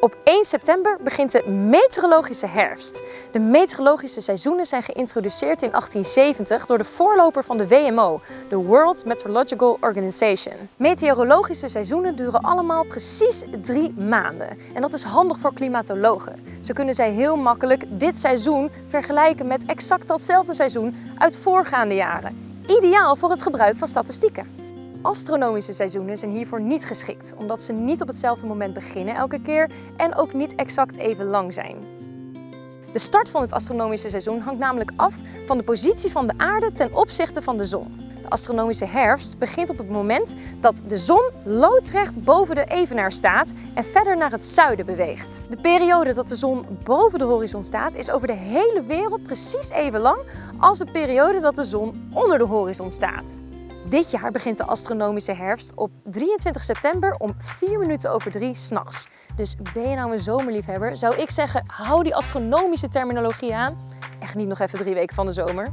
Op 1 september begint de meteorologische herfst. De meteorologische seizoenen zijn geïntroduceerd in 1870 door de voorloper van de WMO, de World Meteorological Organization. Meteorologische seizoenen duren allemaal precies drie maanden. En dat is handig voor klimatologen. Zo kunnen zij heel makkelijk dit seizoen vergelijken met exact datzelfde seizoen uit voorgaande jaren. Ideaal voor het gebruik van statistieken. Astronomische seizoenen zijn hiervoor niet geschikt, omdat ze niet op hetzelfde moment beginnen elke keer en ook niet exact even lang zijn. De start van het astronomische seizoen hangt namelijk af van de positie van de aarde ten opzichte van de zon. De astronomische herfst begint op het moment dat de zon loodrecht boven de evenaar staat en verder naar het zuiden beweegt. De periode dat de zon boven de horizon staat is over de hele wereld precies even lang als de periode dat de zon onder de horizon staat. Dit jaar begint de astronomische herfst op 23 september om 4 minuten over 3 s'nachts. Dus ben je nou een zomerliefhebber, zou ik zeggen, hou die astronomische terminologie aan. En geniet nog even drie weken van de zomer.